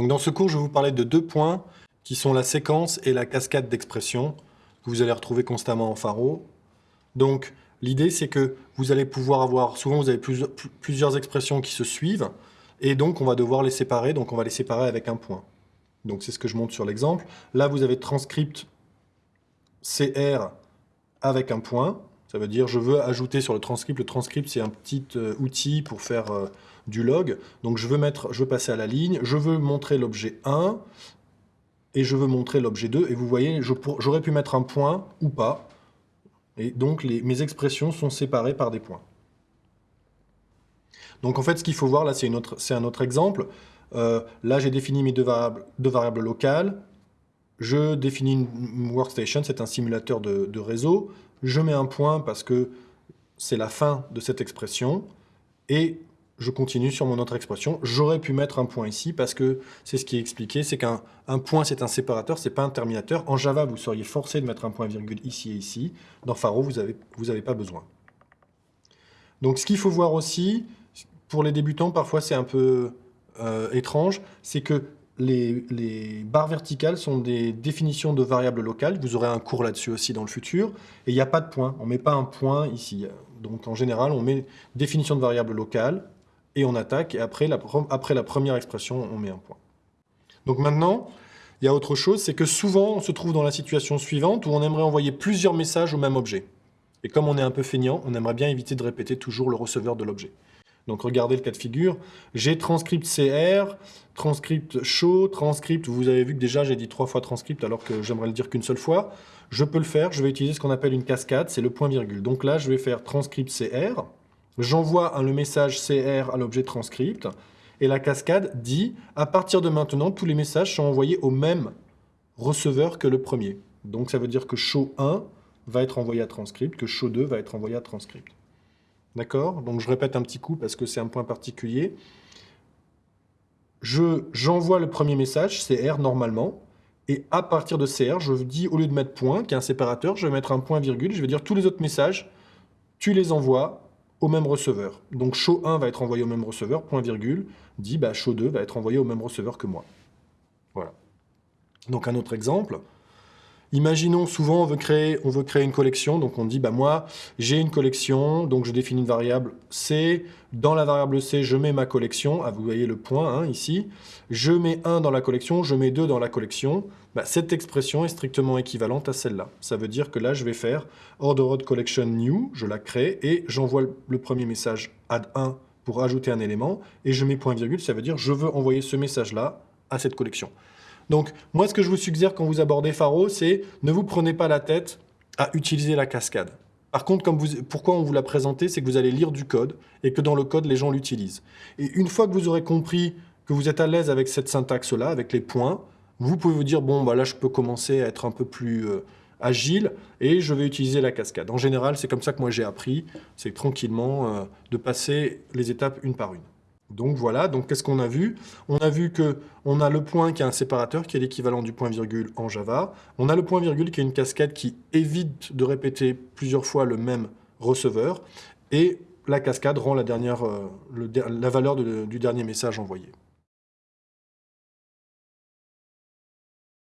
Donc dans ce cours, je vais vous parler de deux points qui sont la séquence et la cascade d'expressions que vous allez retrouver constamment en pharo. Donc l'idée c'est que vous allez pouvoir avoir, souvent vous avez plusieurs, plusieurs expressions qui se suivent, et donc on va devoir les séparer, donc on va les séparer avec un point. Donc c'est ce que je montre sur l'exemple. Là vous avez transcript CR avec un point, ça veut dire je veux ajouter sur le transcript, le transcript c'est un petit euh, outil pour faire euh, du log, donc je veux, mettre, je veux passer à la ligne, je veux montrer l'objet 1, et je veux montrer l'objet 2, et vous voyez, j'aurais pu mettre un point ou pas, et donc mes expressions sont séparées par des points. Donc en fait, ce qu'il faut voir, là c'est un autre exemple, euh, là j'ai défini mes deux variables, deux variables locales, je définis une workstation, c'est un simulateur de, de, réseau, je mets un point parce que c'est la fin de cette expression, et je continue sur mon autre expression. J'aurais pu mettre un point ici parce que c'est ce qui est expliqué, c'est qu'un point c'est un séparateur, c'est pas un terminateur. En Java, vous seriez forcé de mettre un point virgule ici et ici. Dans Pharo, vous n'avez vous avez pas besoin. Donc ce qu'il faut voir aussi, pour les débutants, parfois c'est un peu euh, étrange, c'est que les, les, barres verticales sont des définitions de variables locales. Vous aurez un cours là-dessus aussi dans le futur. Et il n'y a pas de point. On ne met pas un point ici. Donc en général, on met définition de variable locale, et on attaque, et après la, première expression, on met un point. Donc maintenant, il y a autre chose, c'est que souvent, on se trouve dans la situation suivante où on aimerait envoyer plusieurs messages au même objet. Et comme on est un peu feignant, on aimerait bien éviter de répéter toujours le receveur de l'objet. Donc regardez le cas de figure, j'ai transcript CR, transcript show, transcript, vous avez vu que déjà j'ai dit trois fois transcript alors que j'aimerais le dire qu'une seule fois. Je peux le faire, je vais utiliser ce qu'on appelle une cascade, c'est le point virgule. Donc là, je vais faire transcript CR, J'envoie le message CR à l'objet transcript, et la cascade dit, à partir de maintenant, tous les messages sont envoyés au même receveur que le premier. Donc ça veut dire que show 1 va être envoyé à transcript, que show 2 va être envoyé à transcript. D'accord? Donc je répète un petit coup parce que c'est un point particulier. J'envoie le premier message, CR normalement, et à partir de CR, je dis, au lieu de mettre point, qui est un séparateur, je vais mettre un point virgule, je vais dire tous les autres messages, tu les envoies au même receveur. Donc show 1 va être envoyé au même receveur, point virgule, dit bah, show 2 va être envoyé au même receveur que moi. Voilà. Donc un autre exemple, Imaginons souvent on veut créer, une collection, donc on dit bah moi j'ai une collection, donc je définis une variable C, dans la variable C je mets ma collection, ah, vous voyez le point hein, ici, je mets 1 dans la collection, je mets 2 dans la collection, bah, cette expression est strictement équivalente à celle-là. Ça veut dire que là je vais faire ordered collection new, je la crée et j'envoie le premier message add 1 pour ajouter un élément et je mets point virgule, ça veut dire je veux envoyer ce message-là à cette collection. Donc, moi, ce que je vous suggère quand vous abordez Faro, c'est ne vous prenez pas la tête à utiliser la cascade. Par contre, pourquoi on vous l'a présenté, c'est que vous allez lire du code et que dans le code, les gens l'utilisent. Et une fois que vous aurez compris que vous êtes à l'aise avec cette syntaxe-là, avec les points, vous pouvez vous dire, bon, bah là, je peux commencer à être un peu plus euh, agile et je vais utiliser la cascade. En général, c'est comme ça que moi j'ai appris, c'est tranquillement euh, de passer les étapes une par une. Donc voilà, donc qu'est-ce qu'on a vu? On a vu que on a le point qui est un séparateur, qui est l'équivalent du point virgule en Java. On a le point virgule qui est une cascade qui évite de répéter plusieurs fois le même receveur. Et la cascade rend la, dernière, euh, la valeur du dernier message envoyé.